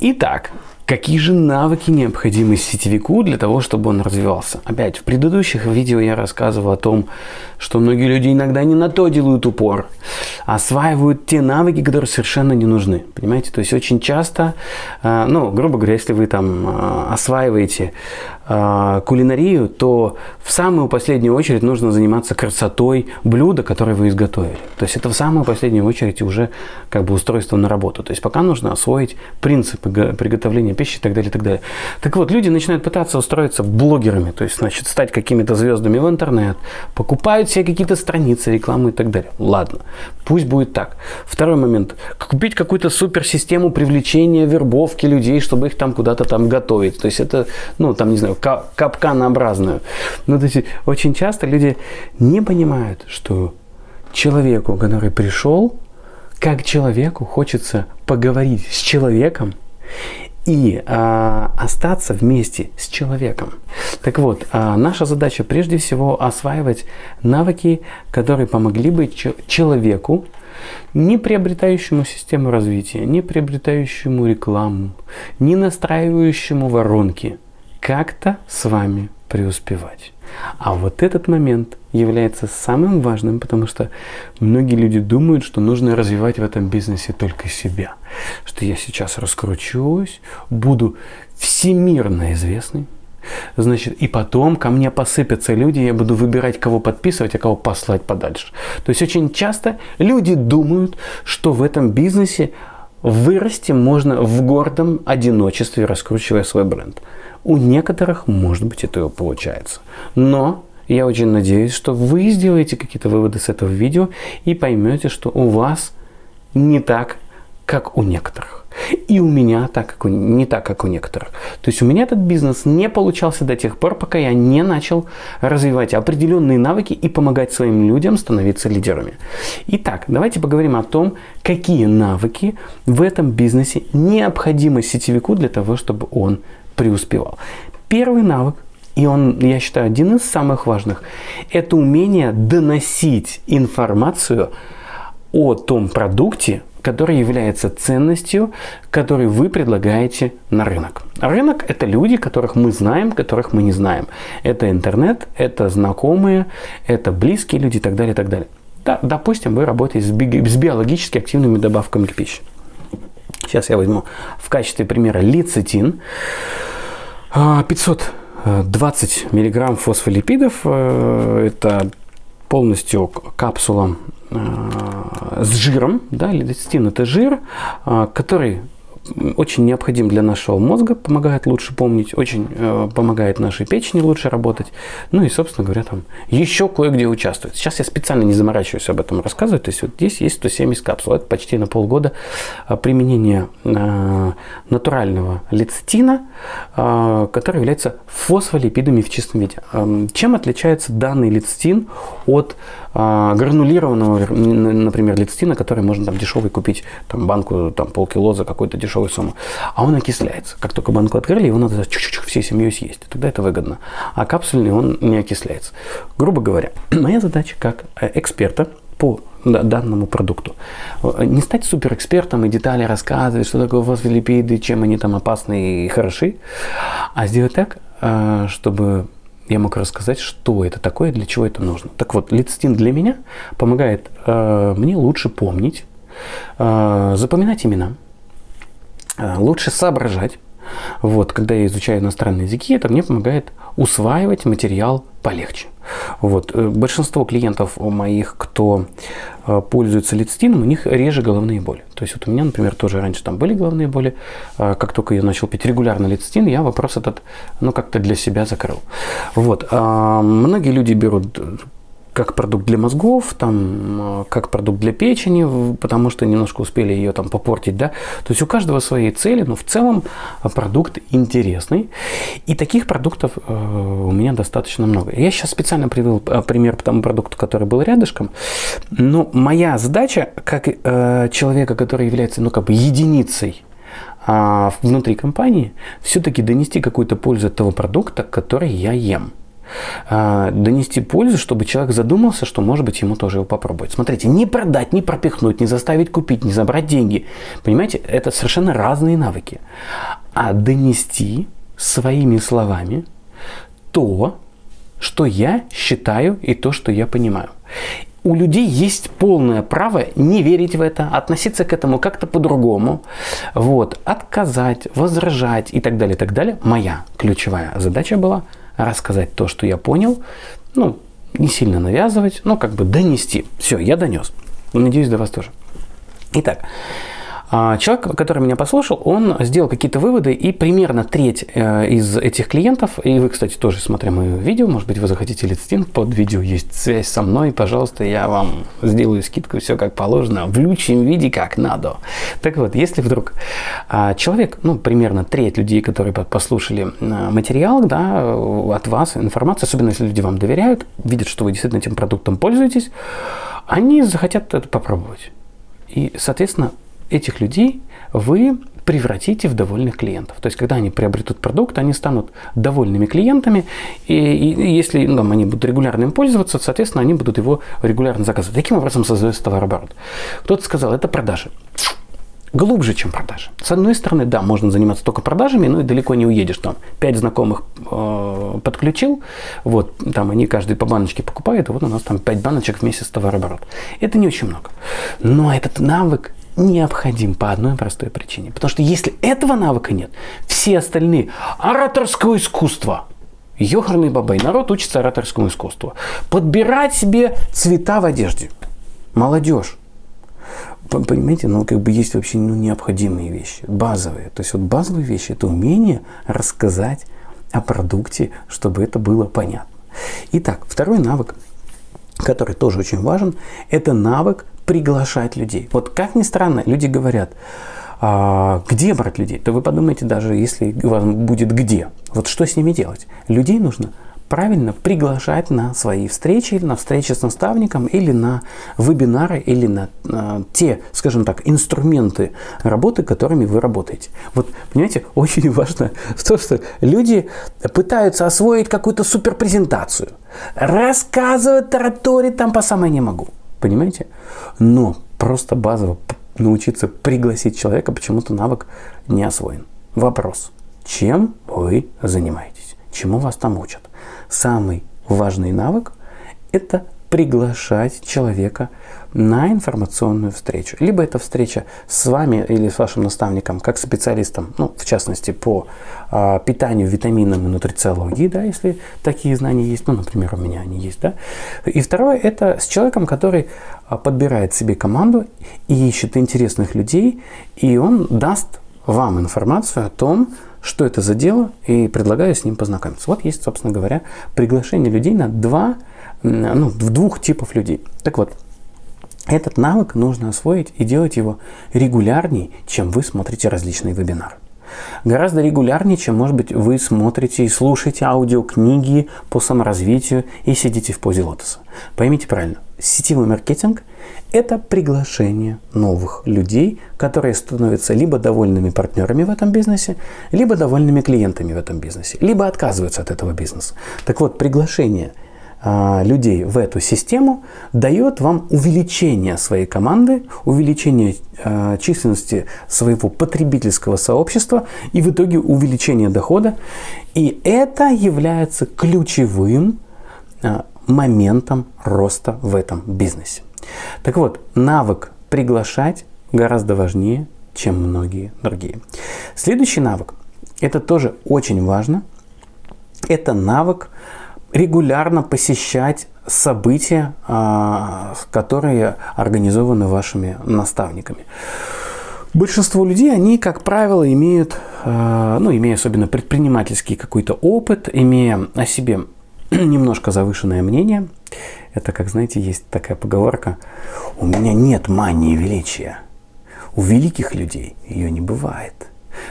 Итак, Какие же навыки необходимы сетевику для того, чтобы он развивался? Опять, в предыдущих видео я рассказывал о том, что многие люди иногда не на то делают упор, осваивают те навыки, которые совершенно не нужны. Понимаете? То есть очень часто, э, ну, грубо говоря, если вы там э, осваиваете э, кулинарию, то в самую последнюю очередь нужно заниматься красотой блюда, которое вы изготовили. То есть это в самую последнюю очередь уже как бы устройство на работу. То есть пока нужно освоить принципы приготовления пищи и так далее, и так далее. Так вот, люди начинают пытаться устроиться блогерами, то есть, значит, стать какими-то звездами в интернет, покупают себе какие-то страницы, рекламу и так далее. Ладно, пусть будет так. Второй момент. Купить какую-то суперсистему привлечения, вербовки людей, чтобы их там куда-то там готовить. То есть это, ну, там, не знаю, капканообразную. Ну, то есть очень часто люди не понимают, что человеку, который пришел, как человеку хочется поговорить с человеком и а, остаться вместе с человеком. Так вот, а, наша задача прежде всего осваивать навыки, которые помогли бы человеку, не приобретающему систему развития, не приобретающему рекламу, не настраивающему воронки, как-то с вами преуспевать. А вот этот момент является самым важным, потому что многие люди думают, что нужно развивать в этом бизнесе только себя. Что я сейчас раскручусь, буду всемирно известный, Значит, и потом ко мне посыпятся люди, я буду выбирать, кого подписывать, а кого послать подальше. То есть очень часто люди думают, что в этом бизнесе вырасти можно в гордом одиночестве, раскручивая свой бренд. У некоторых, может быть, это получается. Но я очень надеюсь, что вы сделаете какие-то выводы с этого видео и поймете, что у вас не так, как у некоторых. И у меня так, как у, не так, как у некоторых. То есть у меня этот бизнес не получался до тех пор, пока я не начал развивать определенные навыки и помогать своим людям становиться лидерами. Итак, давайте поговорим о том, какие навыки в этом бизнесе необходимы сетевику для того, чтобы он преуспевал. Первый навык, и он, я считаю, один из самых важных, это умение доносить информацию о том продукте, который является ценностью, который вы предлагаете на рынок. Рынок – это люди, которых мы знаем, которых мы не знаем. Это интернет, это знакомые, это близкие люди и так далее, и так далее. Да, допустим, вы работаете с, би с биологически активными добавками к пище. Сейчас я возьму в качестве примера лецитин. 520 миллиграмм фосфолипидов. Э, это полностью капсула с жиром. Да, лецитин это жир, э, который очень необходим для нашего мозга, помогает лучше помнить, очень э, помогает нашей печени лучше работать. Ну и, собственно говоря, там еще кое-где участвует. Сейчас я специально не заморачиваюсь об этом рассказывать. То есть вот здесь есть 170 капсул. Это почти на полгода э, применения э, натурального лецитина, э, который является фосфолипидами в чистом виде. Э, чем отличается данный лецитин от э, гранулированного, например, лецитина, который можно там дешевый купить, там банку, там полкило за какой-то дешевый дешевую сумму. А он окисляется. Как только банку открыли, его надо чуть-чуть всей семьей съесть. Тогда это выгодно. А капсульный он не окисляется. Грубо говоря, моя задача как э, эксперта по данному продукту. Э, не стать суперэкспертом и детали рассказывать, что такое фосфолипиды, чем они там опасны и хороши, а сделать так, э, чтобы я мог рассказать, что это такое, для чего это нужно. Так вот, лецитин для меня помогает э, мне лучше помнить, э, запоминать имена, лучше соображать. Вот, когда я изучаю иностранные языки, это мне помогает усваивать материал полегче. Вот. Э, большинство клиентов моих, кто э, пользуется лецитином, у них реже головные боли. То есть вот у меня, например, тоже раньше там были головные боли. Как только я начал пить регулярно лецитин, я вопрос этот ну, как-то для себя закрыл. Вот. А многие люди берут как продукт для мозгов, там, э, как продукт для печени, потому что немножко успели ее там попортить, да. То есть у каждого свои цели, но в целом э, продукт интересный. И таких продуктов э, у меня достаточно много. Я сейчас специально привел пример по тому продукту, который был рядышком. Но моя задача, как человека, который является, ну, как бы единицей а внутри компании, все-таки донести какую-то пользу от того продукта, который я ем. Э, донести пользу, чтобы человек задумался, что может быть ему тоже его попробовать. Смотрите, не продать, не пропихнуть, не заставить купить, не забрать деньги. Понимаете, это совершенно разные навыки. А донести своими словами то, что я считаю и то, что я понимаю у людей есть полное право не верить в это, относиться к этому как-то по-другому, вот, отказать, возражать и так далее, и так далее. Моя ключевая задача была рассказать то, что я понял, ну, не сильно навязывать, но как бы донести. Все, я донес. Надеюсь, до вас тоже. Итак, человек, который меня послушал, он сделал какие-то выводы, и примерно треть э, из этих клиентов, и вы, кстати, тоже смотря мое видео, может быть, вы захотите листинг, под видео есть связь со мной, пожалуйста, я вам сделаю скидку, все как положено, в лучшем виде, как надо. Так вот, если вдруг а, человек, ну, примерно треть людей, которые послушали э, материал, да, от вас, информацию, особенно если люди вам доверяют, видят, что вы действительно этим продуктом пользуетесь, они захотят это попробовать. И, соответственно, этих людей вы превратите в довольных клиентов. То есть, когда они приобретут продукт, они станут довольными клиентами, и, и если ну, они будут регулярно им пользоваться, соответственно, они будут его регулярно заказывать. Таким образом создается товарооборот. Кто-то сказал, это продажи. Глубже, чем продажи. С одной стороны, да, можно заниматься только продажами, но и далеко не уедешь. Там пять знакомых э, подключил, вот, там они каждый по баночке покупают, и вот у нас там пять баночек в месяц товарооборот. Это не очень много. Но этот навык необходим по одной простой причине. Потому что если этого навыка нет, все остальные ораторского искусства, Ёхарный бабай, народ учится ораторскому искусству. Подбирать себе цвета в одежде. Молодежь. Понимаете, ну как бы есть вообще ну, необходимые вещи, базовые. То есть вот базовые вещи это умение рассказать о продукте, чтобы это было понятно. Итак, второй навык, который тоже очень важен, это навык приглашать людей. Вот как ни странно, люди говорят, а, где брать людей? То вы подумайте даже, если у вас будет где. Вот что с ними делать? Людей нужно правильно приглашать на свои встречи, на встречи с наставником, или на вебинары, или на э, те, скажем так, инструменты работы, которыми вы работаете. Вот, понимаете, очень важно то, что люди пытаются освоить какую-то суперпрезентацию, рассказывать, тараторить там по самой не могу. Понимаете? Но просто базово научиться пригласить человека почему-то навык не освоен. Вопрос. Чем вы занимаетесь? Чему вас там учат? Самый важный навык – это приглашать человека на информационную встречу. Либо это встреча с вами или с вашим наставником, как специалистом, ну, в частности, по э, питанию, витаминам и нутрициологии, да, если такие знания есть, ну, например, у меня они есть, да. И второе, это с человеком, который а, подбирает себе команду и ищет интересных людей, и он даст вам информацию о том, что это за дело, и предлагаю с ним познакомиться. Вот есть, собственно говоря, приглашение людей на два, ну, в двух типов людей. Так вот, этот навык нужно освоить и делать его регулярней, чем вы смотрите различные вебинары. Гораздо регулярнее, чем, может быть, вы смотрите и слушаете аудиокниги по саморазвитию и сидите в позе лотоса. Поймите правильно, сетевой маркетинг – это приглашение новых людей, которые становятся либо довольными партнерами в этом бизнесе, либо довольными клиентами в этом бизнесе, либо отказываются от этого бизнеса. Так вот, приглашение – людей в эту систему дает вам увеличение своей команды, увеличение э, численности своего потребительского сообщества и в итоге увеличение дохода. И это является ключевым э, моментом роста в этом бизнесе. Так вот, навык приглашать гораздо важнее, чем многие другие. Следующий навык, это тоже очень важно, это навык регулярно посещать события, а, которые организованы вашими наставниками. Большинство людей, они, как правило, имеют, а, ну, имея особенно предпринимательский какой-то опыт, имея о себе немножко завышенное мнение, это, как знаете, есть такая поговорка, у меня нет мании величия. У великих людей ее не бывает.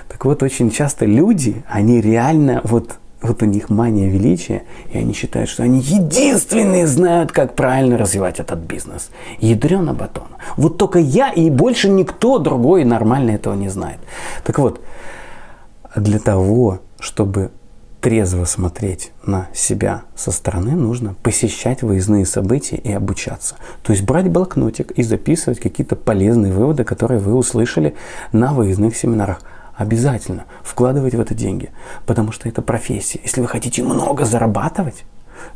Так вот, очень часто люди, они реально вот вот у них мания величия, и они считают, что они единственные знают, как правильно развивать этот бизнес. Ядрена батон. Вот только я и больше никто другой нормально этого не знает. Так вот, для того, чтобы трезво смотреть на себя со стороны, нужно посещать выездные события и обучаться. То есть брать блокнотик и записывать какие-то полезные выводы, которые вы услышали на выездных семинарах. Обязательно вкладывать в это деньги, потому что это профессия. Если вы хотите много зарабатывать,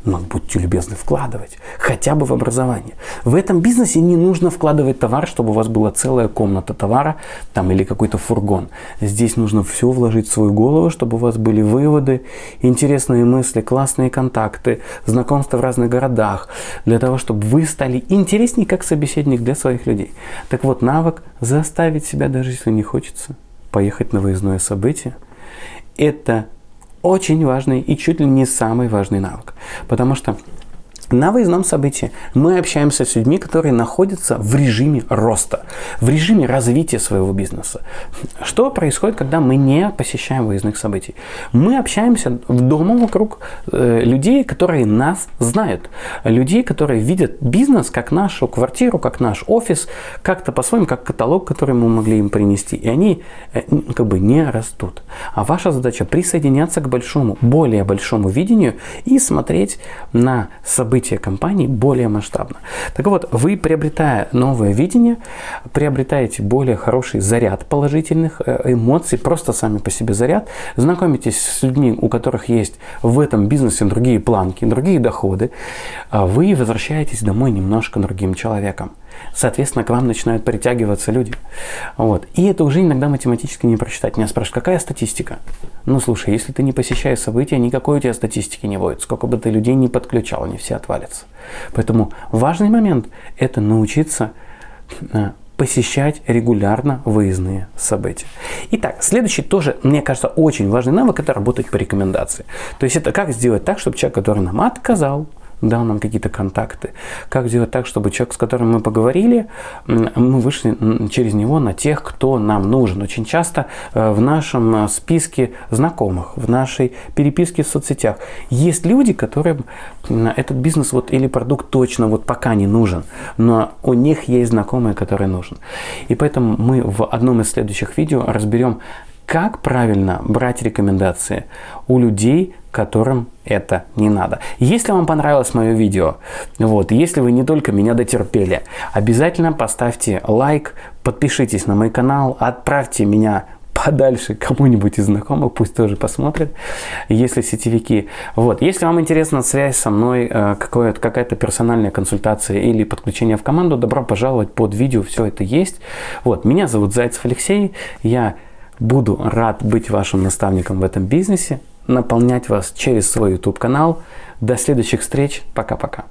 но будьте любезны вкладывать, хотя бы в образование. В этом бизнесе не нужно вкладывать товар, чтобы у вас была целая комната товара там, или какой-то фургон. Здесь нужно все вложить в свою голову, чтобы у вас были выводы, интересные мысли, классные контакты, знакомства в разных городах, для того, чтобы вы стали интереснее как собеседник для своих людей. Так вот, навык заставить себя, даже если не хочется, поехать на выездное событие, это очень важный и чуть ли не самый важный навык. Потому что на выездном событии мы общаемся с людьми, которые находятся в режиме роста, в режиме развития своего бизнеса. Что происходит, когда мы не посещаем выездных событий? Мы общаемся в дома вокруг э, людей, которые нас знают, людей, которые видят бизнес как нашу квартиру, как наш офис, как-то по-своему, как каталог, который мы могли им принести. И они э, как бы не растут. А ваша задача присоединяться к большому, более большому видению и смотреть на события событие компании более масштабно. Так вот, вы, приобретая новое видение, приобретаете более хороший заряд положительных э, эмоций, просто сами по себе заряд, знакомитесь с людьми, у которых есть в этом бизнесе другие планки, другие доходы, а вы возвращаетесь домой немножко другим человеком. Соответственно, к вам начинают притягиваться люди. Вот. И это уже иногда математически не прочитать. Меня спрашивают, какая статистика? Ну, слушай, если ты не посещаешь события, никакой у тебя статистики не будет. Сколько бы ты людей не подключал, они все отвалятся. Поэтому важный момент – это научиться э, посещать регулярно выездные события. Итак, следующий тоже, мне кажется, очень важный навык – это работать по рекомендации. То есть это как сделать так, чтобы человек, который нам отказал, дал нам какие-то контакты. Как сделать так, чтобы человек, с которым мы поговорили, мы вышли через него на тех, кто нам нужен. Очень часто э, в нашем э, списке знакомых, в нашей переписке в соцсетях есть люди, которым этот бизнес вот или продукт точно вот пока не нужен, но у них есть знакомые, которые нужен. И поэтому мы в одном из следующих видео разберем, как правильно брать рекомендации у людей, которым это не надо. Если вам понравилось мое видео, вот, если вы не только меня дотерпели, обязательно поставьте лайк, подпишитесь на мой канал, отправьте меня подальше кому-нибудь из знакомых, пусть тоже посмотрит, если сетевики. Вот. Если вам интересна связь со мной, э, какая-то персональная консультация или подключение в команду, добро пожаловать под видео, все это есть. Вот. Меня зовут Зайцев Алексей, я Буду рад быть вашим наставником в этом бизнесе, наполнять вас через свой YouTube канал. До следующих встреч. Пока-пока.